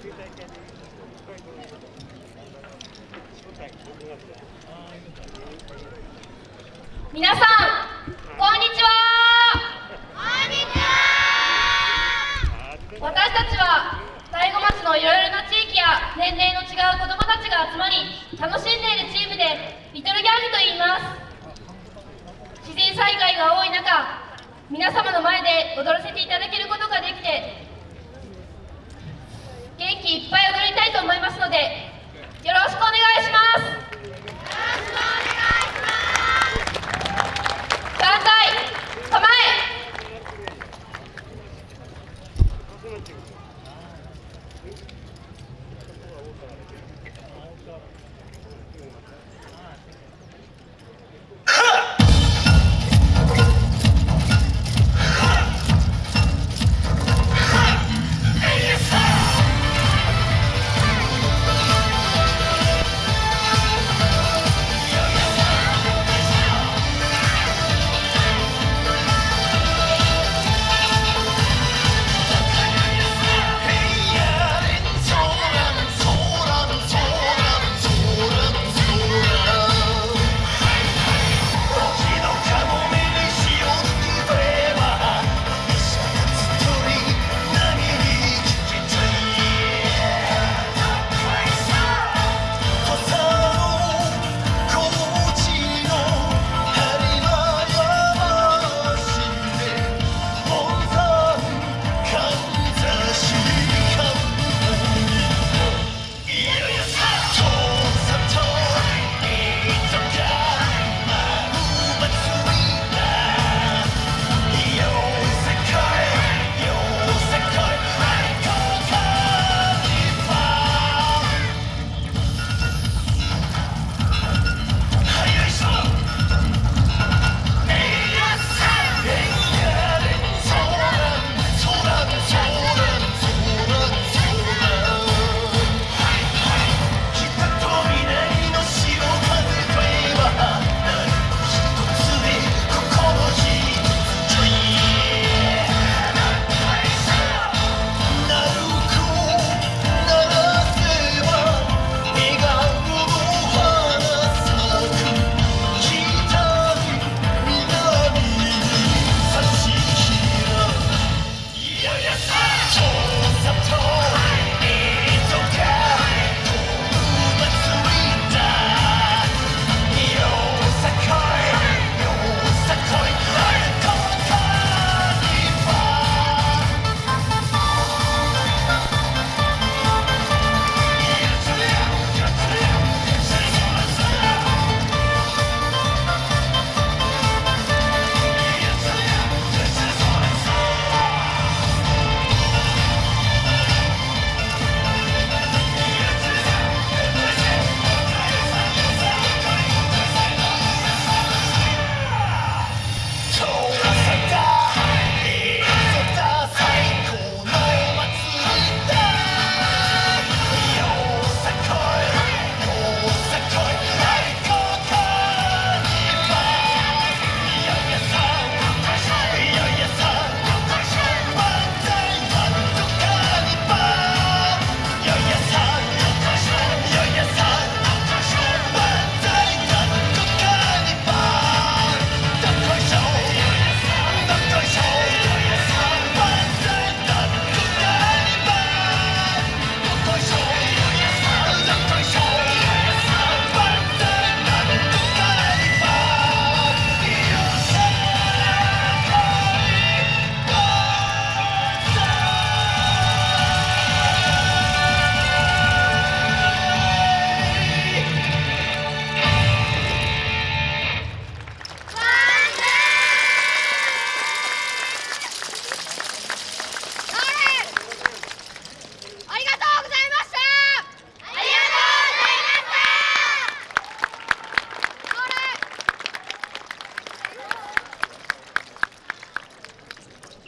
皆さんこんにちはこんにちは私たちは大子町のいろいろな地域や年齢の違う子どもたちが集まり楽しんでいるチームでリトルギャングと言います自然災害が多い中皆様の前で踊らせていただけ